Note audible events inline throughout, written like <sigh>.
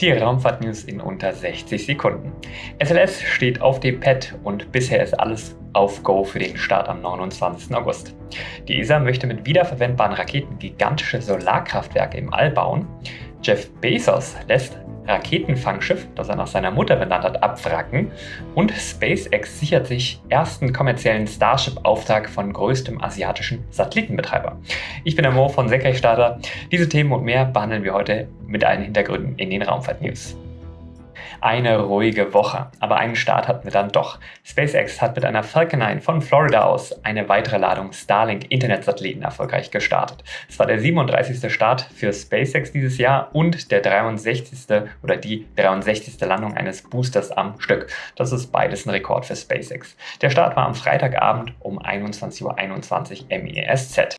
Die Raumfahrt-News in unter 60 Sekunden. SLS steht auf dem Pad und bisher ist alles auf Go für den Start am 29. August. Die ESA möchte mit wiederverwendbaren Raketen gigantische Solarkraftwerke im All bauen. Jeff Bezos lässt Raketenfangschiff, das er nach seiner Mutter benannt hat, abwracken und SpaceX sichert sich ersten kommerziellen Starship-Auftrag von größtem asiatischen Satellitenbetreiber. Ich bin der Mo von Senkrechtstarter. Diese Themen und mehr behandeln wir heute mit allen Hintergründen in den Raumfahrt-News. Eine ruhige Woche, aber einen Start hatten wir dann doch. SpaceX hat mit einer Falcon 9 von Florida aus eine weitere Ladung Starlink-Internetsatelliten erfolgreich gestartet. Es war der 37. Start für SpaceX dieses Jahr und der 63. oder die 63. Landung eines Boosters am Stück. Das ist beides ein Rekord für SpaceX. Der Start war am Freitagabend um 21.21 Uhr .21 MESZ.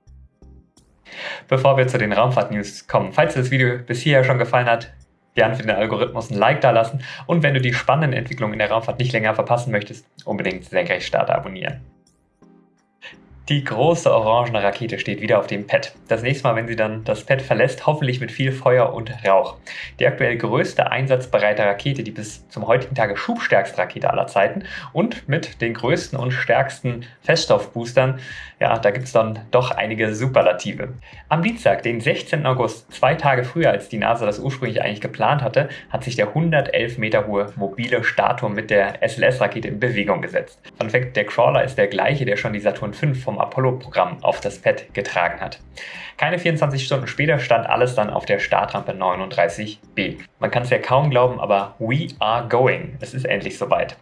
Bevor wir zu den Raumfahrt-News kommen, falls dir das Video bis hierher schon gefallen hat, gern für den Algorithmus ein Like da lassen und wenn du die spannenden Entwicklungen in der Raumfahrt nicht länger verpassen möchtest, unbedingt Senkrechtstarter abonnieren. Die große orangene Rakete steht wieder auf dem Pad. Das nächste Mal, wenn sie dann das Pad verlässt, hoffentlich mit viel Feuer und Rauch. Die aktuell größte einsatzbereite Rakete, die bis zum heutigen Tage schubstärkste Rakete aller Zeiten und mit den größten und stärksten Feststoffboostern, ja, da gibt es dann doch einige Superlative. Am Dienstag, den 16. August, zwei Tage früher als die NASA das ursprünglich eigentlich geplant hatte, hat sich der 111 Meter hohe mobile Startturm mit der SLS-Rakete in Bewegung gesetzt. Fun Fact, der Crawler ist der gleiche, der schon die Saturn V vom Apollo-Programm auf das Pad getragen hat. Keine 24 Stunden später stand alles dann auf der Startrampe 39B. Man kann es ja kaum glauben, aber we are going. Es ist endlich soweit.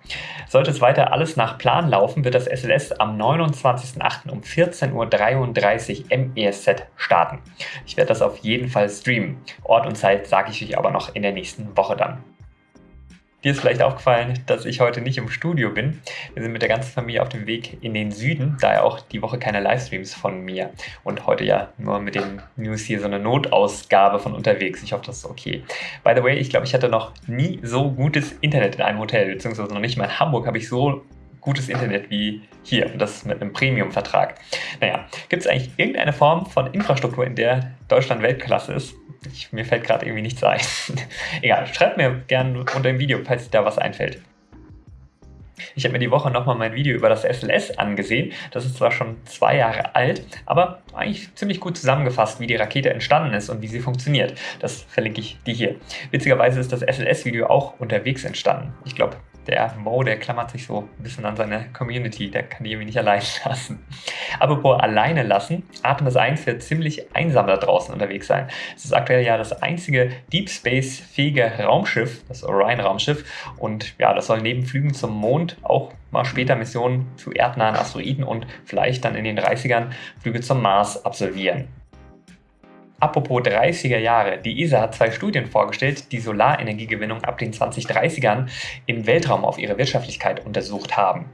Sollte es weiter alles nach Plan laufen, wird das SLS am 29.08. um 14.33 Uhr MESZ starten. Ich werde das auf jeden Fall streamen. Ort und Zeit sage ich euch aber noch in der nächsten Woche dann. Dir ist vielleicht aufgefallen, dass ich heute nicht im Studio bin. Wir sind mit der ganzen Familie auf dem Weg in den Süden, daher auch die Woche keine Livestreams von mir. Und heute ja nur mit den News hier so eine Notausgabe von unterwegs. Ich hoffe, das ist okay. By the way, ich glaube, ich hatte noch nie so gutes Internet in einem Hotel, beziehungsweise noch nicht mal in Hamburg habe ich so gutes Internet wie hier und das mit einem Premium-Vertrag. Naja, gibt es eigentlich irgendeine Form von Infrastruktur, in der Deutschland Weltklasse ist? Ich, mir fällt gerade irgendwie nichts ein. <laughs> Egal, schreibt mir gerne unter dem Video, falls da was einfällt. Ich habe mir die Woche nochmal mein Video über das SLS angesehen. Das ist zwar schon zwei Jahre alt, aber eigentlich ziemlich gut zusammengefasst, wie die Rakete entstanden ist und wie sie funktioniert. Das verlinke ich dir hier. Witzigerweise ist das SLS-Video auch unterwegs entstanden. Ich glaube, der Mo, der klammert sich so ein bisschen an seine Community, der kann die irgendwie nicht allein <laughs> lassen. Apropos alleine lassen, Artemis 1 wird ziemlich einsam da draußen unterwegs sein. Es ist aktuell ja das einzige Deep Space-fähige Raumschiff, das Orion-Raumschiff und ja, das soll neben Flügen zum Mond auch mal später Missionen zu erdnahen Asteroiden und vielleicht dann in den 30ern Flüge zum Mars absolvieren. Apropos 30er Jahre, die ESA hat zwei Studien vorgestellt, die Solarenergiegewinnung ab den 2030ern im Weltraum auf ihre Wirtschaftlichkeit untersucht haben.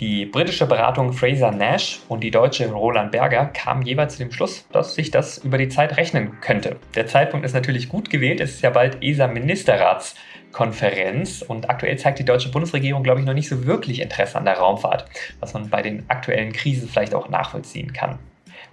Die britische Beratung Fraser Nash und die deutsche Roland Berger kamen jeweils zu dem Schluss, dass sich das über die Zeit rechnen könnte. Der Zeitpunkt ist natürlich gut gewählt, es ist ja bald ESA-Ministerratskonferenz und aktuell zeigt die deutsche Bundesregierung, glaube ich, noch nicht so wirklich Interesse an der Raumfahrt, was man bei den aktuellen Krisen vielleicht auch nachvollziehen kann.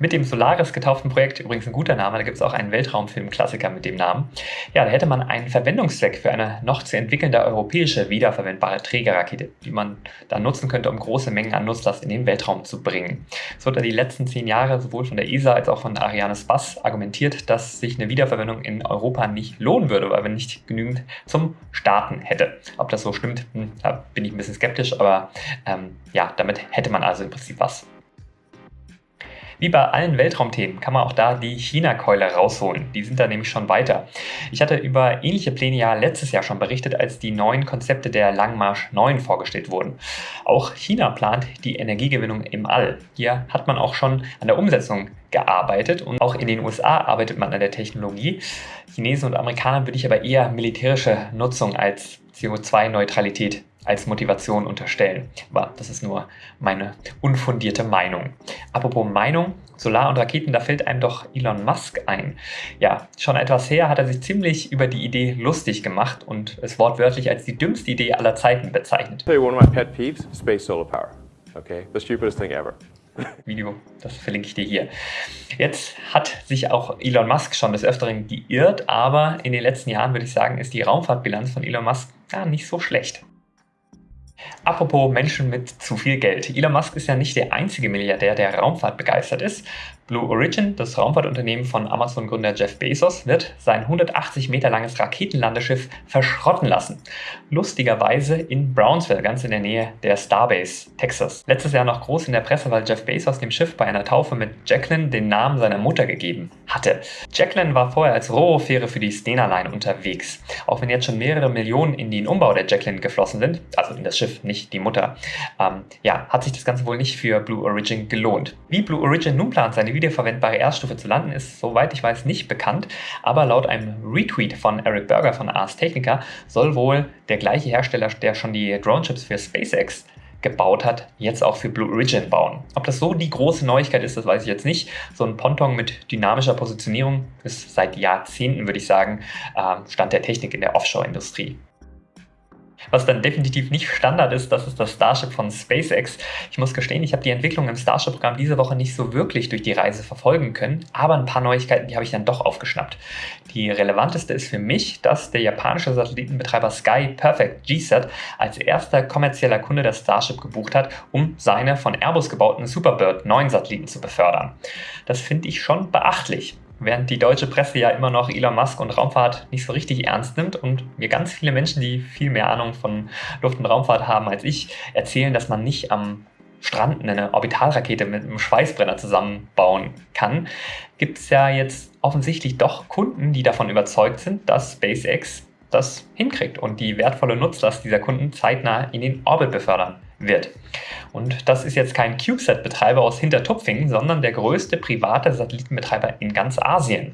Mit dem Solaris getauften Projekt, übrigens ein guter Name, da gibt es auch einen Weltraumfilm-Klassiker mit dem Namen. Ja, da hätte man einen Verwendungszweck für eine noch zu entwickelnde europäische wiederverwendbare Trägerrakete, die man dann nutzen könnte, um große Mengen an Nutzlast in den Weltraum zu bringen. Es wurde die letzten zehn Jahre sowohl von der ESA als auch von Ariane Spass argumentiert, dass sich eine Wiederverwendung in Europa nicht lohnen würde, weil wir nicht genügend zum Starten hätte. Ob das so stimmt, hm, da bin ich ein bisschen skeptisch, aber ähm, ja, damit hätte man also im Prinzip was. Wie bei allen Weltraumthemen kann man auch da die China-Keule rausholen. Die sind da nämlich schon weiter. Ich hatte über ähnliche Pläne ja letztes Jahr schon berichtet, als die neuen Konzepte der Langmarsch 9 vorgestellt wurden. Auch China plant die Energiegewinnung im All. Hier hat man auch schon an der Umsetzung gearbeitet und auch in den USA arbeitet man an der Technologie. Chinesen und Amerikanern würde ich aber eher militärische Nutzung als CO2-Neutralität als Motivation unterstellen. Aber das ist nur meine unfundierte Meinung. Apropos Meinung, Solar und Raketen, da fällt einem doch Elon Musk ein. Ja, schon etwas her hat er sich ziemlich über die Idee lustig gemacht und es wortwörtlich als die dümmste Idee aller Zeiten bezeichnet. Tell you one of my pet peeves, space solar power. Okay, the stupidest thing ever. <laughs> Video, das verlinke ich dir hier. Jetzt hat sich auch Elon Musk schon des Öfteren geirrt, aber in den letzten Jahren würde ich sagen, ist die Raumfahrtbilanz von Elon Musk ja, nicht so schlecht. Apropos Menschen mit zu viel Geld. Elon Musk ist ja nicht der einzige Milliardär, der Raumfahrt begeistert ist. Blue Origin, das Raumfahrtunternehmen von Amazon-Gründer Jeff Bezos, wird sein 180 Meter langes Raketenlandeschiff verschrotten lassen. Lustigerweise in Brownsville, ganz in der Nähe der Starbase, Texas. Letztes Jahr noch groß in der Presse, weil Jeff Bezos dem Schiff bei einer Taufe mit Jacqueline den Namen seiner Mutter gegeben hatte. Jacqueline war vorher als Rohre-Fähre für die Stena Line unterwegs. Auch wenn jetzt schon mehrere Millionen in den Umbau der Jacqueline geflossen sind, also in das Schiff, nicht die Mutter, ähm, ja, hat sich das Ganze wohl nicht für Blue Origin gelohnt. Wie Blue Origin nun plant, seine wiederverwendbare Erststufe zu landen, ist soweit ich weiß nicht bekannt, aber laut einem Retweet von Eric Berger von Ars Technica soll wohl der gleiche Hersteller, der schon die Drone-Chips für SpaceX gebaut hat, jetzt auch für Blue Origin bauen. Ob das so die große Neuigkeit ist, das weiß ich jetzt nicht. So ein Ponton mit dynamischer Positionierung ist seit Jahrzehnten, würde ich sagen, ähm, Stand der Technik in der Offshore-Industrie. Was dann definitiv nicht Standard ist, das ist das Starship von SpaceX. Ich muss gestehen, ich habe die Entwicklung im Starship-Programm diese Woche nicht so wirklich durch die Reise verfolgen können, aber ein paar Neuigkeiten, die habe ich dann doch aufgeschnappt. Die relevanteste ist für mich, dass der japanische Satellitenbetreiber Sky Perfect GSAT als erster kommerzieller Kunde das Starship gebucht hat, um seine von Airbus gebauten Superbird 9 Satelliten zu befördern. Das finde ich schon beachtlich während die deutsche Presse ja immer noch Elon Musk und Raumfahrt nicht so richtig ernst nimmt und mir ganz viele Menschen, die viel mehr Ahnung von Luft- und Raumfahrt haben als ich, erzählen, dass man nicht am Strand eine Orbitalrakete mit einem Schweißbrenner zusammenbauen kann, gibt es ja jetzt offensichtlich doch Kunden, die davon überzeugt sind, dass SpaceX das hinkriegt und die wertvolle Nutzlast dieser Kunden zeitnah in den Orbit befördern wird. Und das ist jetzt kein CubeSat-Betreiber aus Hintertupfingen, sondern der größte private Satellitenbetreiber in ganz Asien.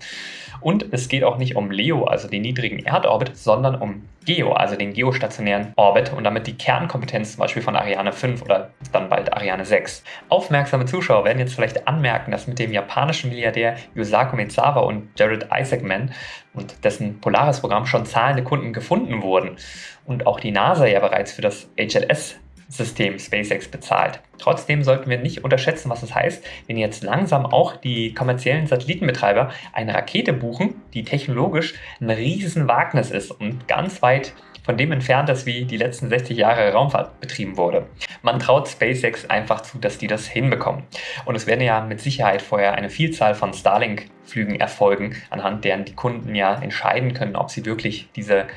Und es geht auch nicht um LEO, also den niedrigen Erdorbit, sondern um GEO, also den geostationären Orbit und damit die Kernkompetenz zum Beispiel von Ariane 5 oder dann bald Ariane 6. Aufmerksame Zuschauer werden jetzt vielleicht anmerken, dass mit dem japanischen Milliardär Yusaku Maezawa und Jared Isaacman und dessen Polaris-Programm schon zahlende Kunden gefunden wurden und auch die NASA ja bereits für das HLS System SpaceX bezahlt. Trotzdem sollten wir nicht unterschätzen, was es das heißt, wenn jetzt langsam auch die kommerziellen Satellitenbetreiber eine Rakete buchen, die technologisch ein riesen Wagnis ist und ganz weit von dem entfernt ist, wie die letzten 60 Jahre Raumfahrt betrieben wurde. Man traut SpaceX einfach zu, dass die das hinbekommen. Und es werden ja mit Sicherheit vorher eine Vielzahl von Starlink-Flügen erfolgen, anhand deren die Kunden ja entscheiden können, ob sie wirklich diese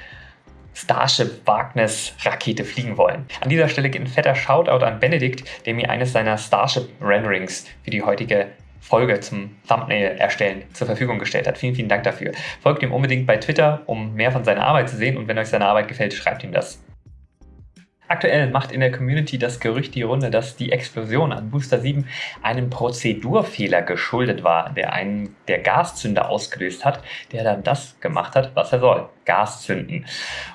Starship Wagnis Rakete fliegen wollen. An dieser Stelle geht ein fetter Shoutout an Benedikt, der mir eines seiner Starship Renderings für die heutige Folge zum Thumbnail erstellen zur Verfügung gestellt hat. Vielen, vielen Dank dafür. Folgt ihm unbedingt bei Twitter, um mehr von seiner Arbeit zu sehen und wenn euch seine Arbeit gefällt, schreibt ihm das. Aktuell macht in der Community das Gerücht die Runde, dass die Explosion an Booster 7 einem Prozedurfehler geschuldet war, der einen der Gaszünder ausgelöst hat, der dann das gemacht hat, was er soll, Gas zünden.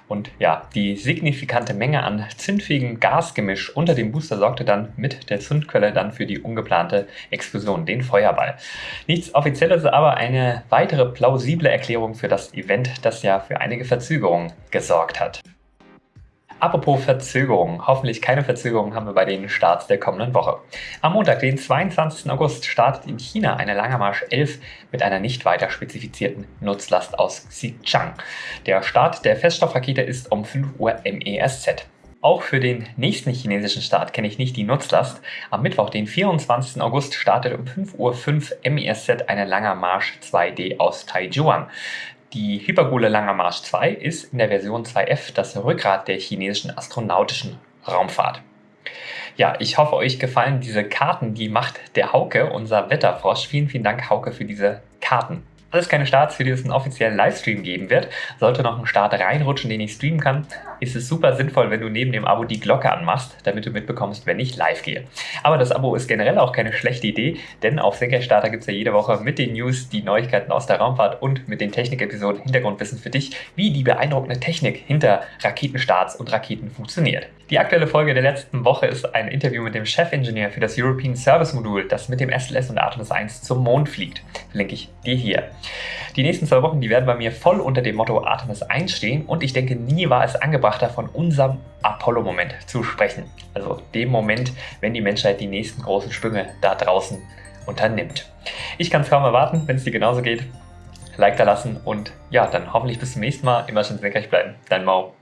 Und ja, die signifikante Menge an zündfähigem Gasgemisch unter dem Booster sorgte dann mit der Zündquelle dann für die ungeplante Explosion, den Feuerball. Nichts Offizielles, aber eine weitere plausible Erklärung für das Event, das ja für einige Verzögerungen gesorgt hat. Apropos Verzögerung. Hoffentlich keine Verzögerung haben wir bei den Starts der kommenden Woche. Am Montag, den 22. August, startet in China eine Langermarsch 11 mit einer nicht weiter spezifizierten Nutzlast aus Xichang. Der Start der Feststoffrakete ist um 5 Uhr MESZ. Auch für den nächsten chinesischen Start kenne ich nicht die Nutzlast. Am Mittwoch, den 24. August, startet um 5.05 Uhr MESZ eine Langermarsch 2D aus Taijuan. Die Hypergole Langer Marsch 2 ist in der Version 2F das Rückgrat der chinesischen astronautischen Raumfahrt. Ja, ich hoffe, euch gefallen diese Karten. Die macht der Hauke, unser Wetterfrosch. Vielen, vielen Dank, Hauke, für diese Karten. Alles keine Starts, für die es einen offiziellen Livestream geben wird. Sollte noch ein Start reinrutschen, den ich streamen kann, ist es super sinnvoll, wenn du neben dem Abo die Glocke anmachst, damit du mitbekommst, wenn ich live gehe. Aber das Abo ist generell auch keine schlechte Idee, denn auf Senkrechtstarter gibt es ja jede Woche mit den News, die Neuigkeiten aus der Raumfahrt und mit den Technik-Episoden Hintergrundwissen für dich, wie die beeindruckende Technik hinter Raketenstarts und Raketen funktioniert. Die aktuelle Folge der letzten Woche ist ein Interview mit dem Chefingenieur für das European Service Modul, das mit dem SLS und Artemis 1 zum Mond fliegt. Verlinke ich dir hier. Die nächsten zwei Wochen, die werden bei mir voll unter dem Motto Artemis 1 stehen und ich denke, nie war es angebrachter, von unserem Apollo-Moment zu sprechen. Also dem Moment, wenn die Menschheit die nächsten großen Sprünge da draußen unternimmt. Ich kann es kaum erwarten, wenn es dir genauso geht. Like da lassen und ja, dann hoffentlich bis zum nächsten Mal. Immer schön senkrecht bleiben. Dein Mau.